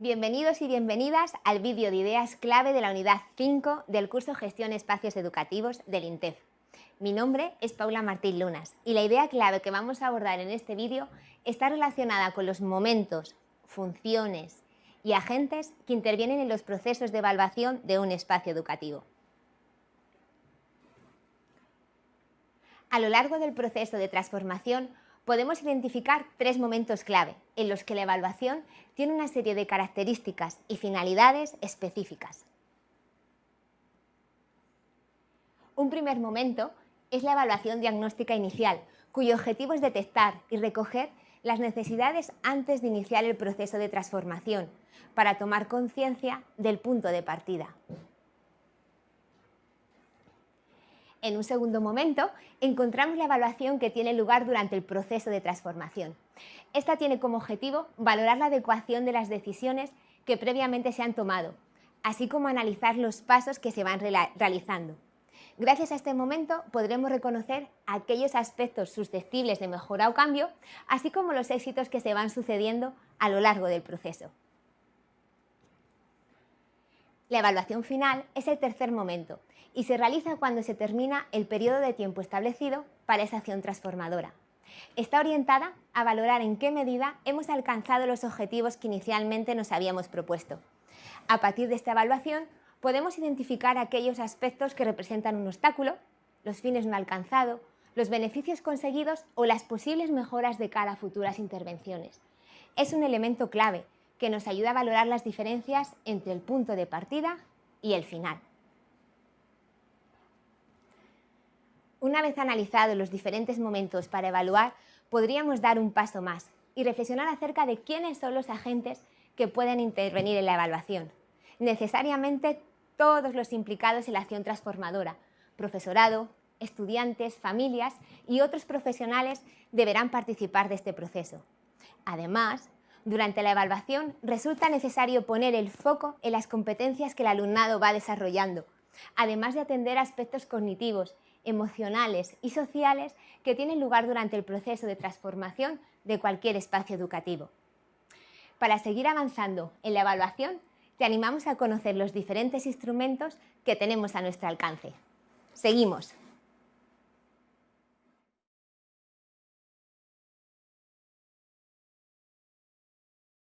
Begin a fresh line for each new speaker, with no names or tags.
Bienvenidos y bienvenidas al vídeo de ideas clave de la unidad 5 del curso Gestión Espacios Educativos del INTEF. Mi nombre es Paula Martín Lunas y la idea clave que vamos a abordar en este vídeo está relacionada con los momentos, funciones y agentes que intervienen en los procesos de evaluación de un espacio educativo. A lo largo del proceso de transformación podemos identificar tres momentos clave en los que la evaluación tiene una serie de características y finalidades específicas. Un primer momento es la evaluación diagnóstica inicial, cuyo objetivo es detectar y recoger las necesidades antes de iniciar el proceso de transformación, para tomar conciencia del punto de partida. En un segundo momento, encontramos la evaluación que tiene lugar durante el proceso de transformación. Esta tiene como objetivo valorar la adecuación de las decisiones que previamente se han tomado, así como analizar los pasos que se van realizando. Gracias a este momento podremos reconocer aquellos aspectos susceptibles de mejora o cambio, así como los éxitos que se van sucediendo a lo largo del proceso. La evaluación final es el tercer momento y se realiza cuando se termina el periodo de tiempo establecido para esa acción transformadora. Está orientada a valorar en qué medida hemos alcanzado los objetivos que inicialmente nos habíamos propuesto. A partir de esta evaluación podemos identificar aquellos aspectos que representan un obstáculo, los fines no alcanzados, los beneficios conseguidos o las posibles mejoras de cara a futuras intervenciones. Es un elemento clave que nos ayuda a valorar las diferencias entre el punto de partida y el final. Una vez analizados los diferentes momentos para evaluar, podríamos dar un paso más y reflexionar acerca de quiénes son los agentes que pueden intervenir en la evaluación. Necesariamente todos los implicados en la acción transformadora, profesorado, estudiantes, familias y otros profesionales deberán participar de este proceso. Además, durante la evaluación resulta necesario poner el foco en las competencias que el alumnado va desarrollando, además de atender aspectos cognitivos emocionales y sociales que tienen lugar durante el proceso de transformación de cualquier espacio educativo. Para seguir avanzando en la evaluación, te animamos a conocer los diferentes instrumentos que tenemos a nuestro alcance. Seguimos.